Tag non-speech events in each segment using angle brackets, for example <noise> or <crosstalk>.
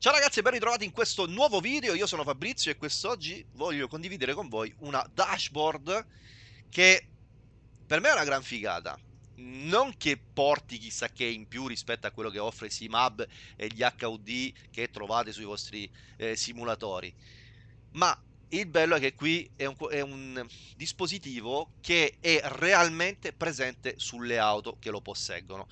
Ciao ragazzi e ben ritrovati in questo nuovo video, io sono Fabrizio e quest'oggi voglio condividere con voi una dashboard che per me è una gran figata. Non che porti chissà che in più rispetto a quello che offre SIMAB e gli HUD che trovate sui vostri eh, simulatori, ma il bello è che qui è un, è un dispositivo che è realmente presente sulle auto che lo posseggono.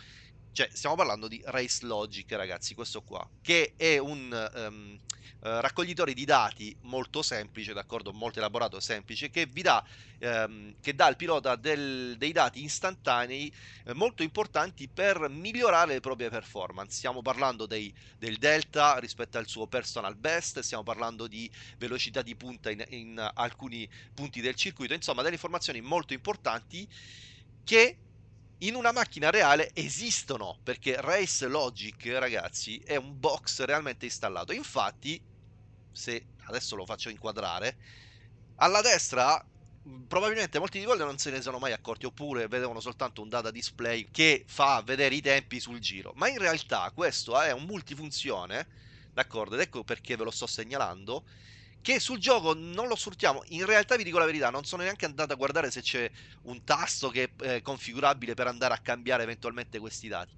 Cioè, stiamo parlando di Race Logic, ragazzi, questo qua, che è un um, raccoglitore di dati molto semplice, d'accordo, molto elaborato, semplice, che vi dà, um, che dà al pilota del, dei dati istantanei eh, molto importanti per migliorare le proprie performance. Stiamo parlando dei, del delta rispetto al suo personal best, stiamo parlando di velocità di punta in, in alcuni punti del circuito, insomma, delle informazioni molto importanti che in una macchina reale esistono, perché Race Logic, ragazzi, è un box realmente installato. Infatti, se adesso lo faccio inquadrare, alla destra probabilmente molti di voi non se ne sono mai accorti oppure vedevano soltanto un data display che fa vedere i tempi sul giro. Ma in realtà questo è un multifunzione d'accordo? Ed ecco perché ve lo sto segnalando che sul gioco non lo sfruttiamo. In realtà vi dico la verità, non sono neanche andato a guardare se c'è un tasto che è eh, configurabile per andare a cambiare eventualmente questi dati.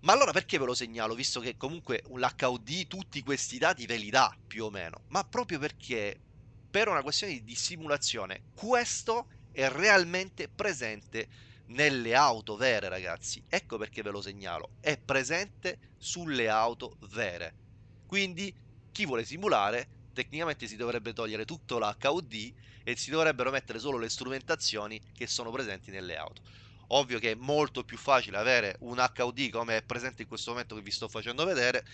Ma allora perché ve lo segnalo, visto che comunque l'HUD tutti questi dati ve li dà più o meno? Ma proprio perché per una questione di simulazione questo è realmente presente nelle auto vere, ragazzi. Ecco perché ve lo segnalo, è presente sulle auto vere. Quindi chi vuole simulare tecnicamente si dovrebbe togliere tutto l'HUD e si dovrebbero mettere solo le strumentazioni che sono presenti nelle auto. Ovvio che è molto più facile avere un HUD come è presente in questo momento che vi sto facendo vedere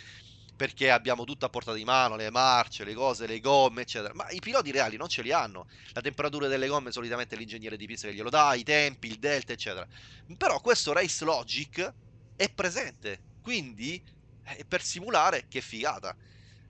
perché abbiamo tutto a portata di mano, le marce, le cose, le gomme, eccetera. Ma i piloti reali non ce li hanno. La temperatura delle gomme solitamente l'ingegnere di pista che glielo dà, i tempi, il delta, eccetera. Però questo Race Logic è presente, quindi eh, per simulare che figata.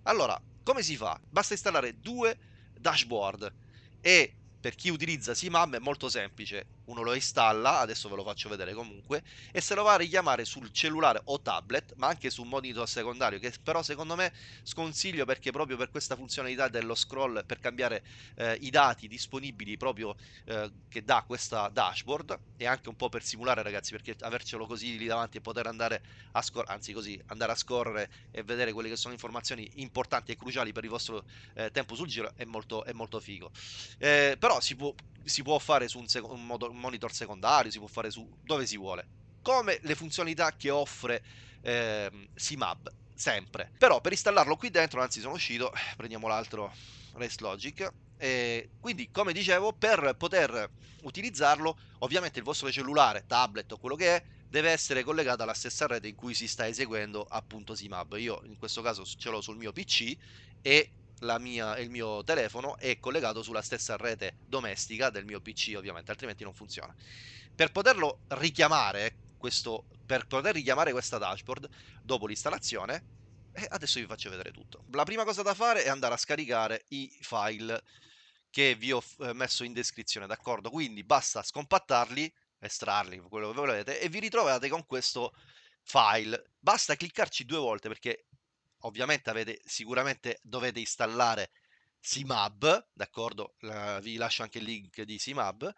Allora, come si fa? Basta installare due dashboard e per chi utilizza SIMAM è molto semplice, uno lo installa, adesso ve lo faccio vedere comunque, e se lo va a richiamare sul cellulare o tablet, ma anche su un monitor secondario, che però secondo me sconsiglio perché proprio per questa funzionalità dello scroll, per cambiare eh, i dati disponibili proprio eh, che dà questa dashboard, e anche un po' per simulare ragazzi, perché avercelo così lì davanti e poter andare a scorrere, anzi così, andare a scorrere e vedere quelle che sono informazioni importanti e cruciali per il vostro eh, tempo sul giro è molto, è molto figo. Eh, si può, si può fare su un, un, un, monitor secondario, si può fare su dove si vuole, come le funzionalità che offre eh, SIMAB, sempre. Però per installarlo qui dentro, anzi sono uscito, <sighs> prendiamo l'altro Race Logic, e quindi come dicevo per poter utilizzarlo ovviamente il vostro cellulare, tablet o quello che è deve essere collegato alla stessa rete in cui si sta eseguendo appunto SIMAB io in questo caso ce l'ho sul mio PC e mia, il mio telefono è collegato sulla stessa rete domestica del mio PC ovviamente, altrimenti non funziona. Per poterlo richiamare, questo, per poter richiamare questa dashboard dopo l'installazione, eh, adesso vi faccio vedere tutto. La prima cosa da fare è andare a scaricare i file che vi ho eh, messo in descrizione, d'accordo? Quindi basta scompattarli, estrarli, quello che volete, e vi ritrovate con questo file. Basta cliccarci due volte perché ovviamente avete sicuramente dovete installare SIMAB, d'accordo? vi lascio anche il link di SIMAB.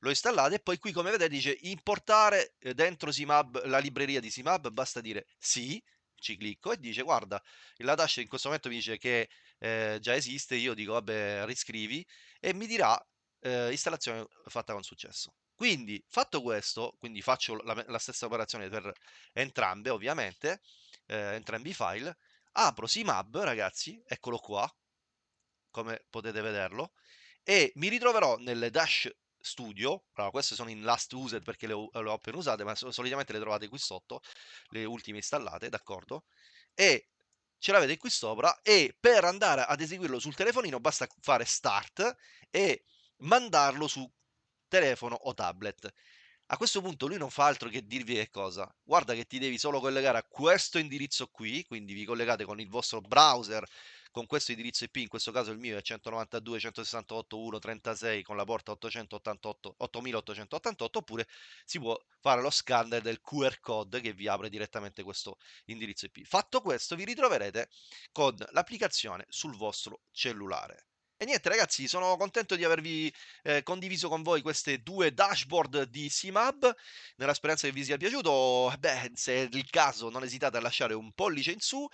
Lo installate e poi qui come vedete dice importare eh, dentro SIMAB la libreria di SIMAB, basta dire sì, ci clicco e dice guarda, la dash in questo momento mi dice che eh, già esiste, io dico vabbè riscrivi e mi dirà eh, installazione fatta con successo. Quindi fatto questo, quindi faccio la, la stessa operazione per entrambe ovviamente, eh, entrambi i file, apro SIMAB, ragazzi, eccolo qua, come potete vederlo, e mi ritroverò nel Dash Studio, allora queste sono in last used perché le ho, le ho appena usate, ma solitamente le trovate qui sotto, le ultime installate, d'accordo? E ce l'avete qui sopra e per andare ad eseguirlo sul telefonino basta fare start e mandarlo su telefono o tablet. A questo punto lui non fa altro che dirvi che cosa? Guarda che ti devi solo collegare a questo indirizzo qui, quindi vi collegate con il vostro browser con questo indirizzo IP, in questo caso il mio è 192.168.1.36 con la porta 888 8888 oppure si può fare lo scanner del QR code che vi apre direttamente questo indirizzo IP. Fatto questo vi ritroverete con l'applicazione sul vostro cellulare. E niente ragazzi, sono contento di avervi eh, condiviso con voi queste due dashboard di SIMAB, nella speranza che vi sia piaciuto. Beh, se è il caso non esitate a lasciare un pollice in su,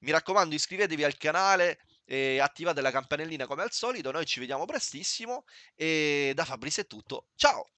mi raccomando iscrivetevi al canale e attivate la campanellina come al solito, noi ci vediamo prestissimo. E da Fabrizio è tutto, ciao!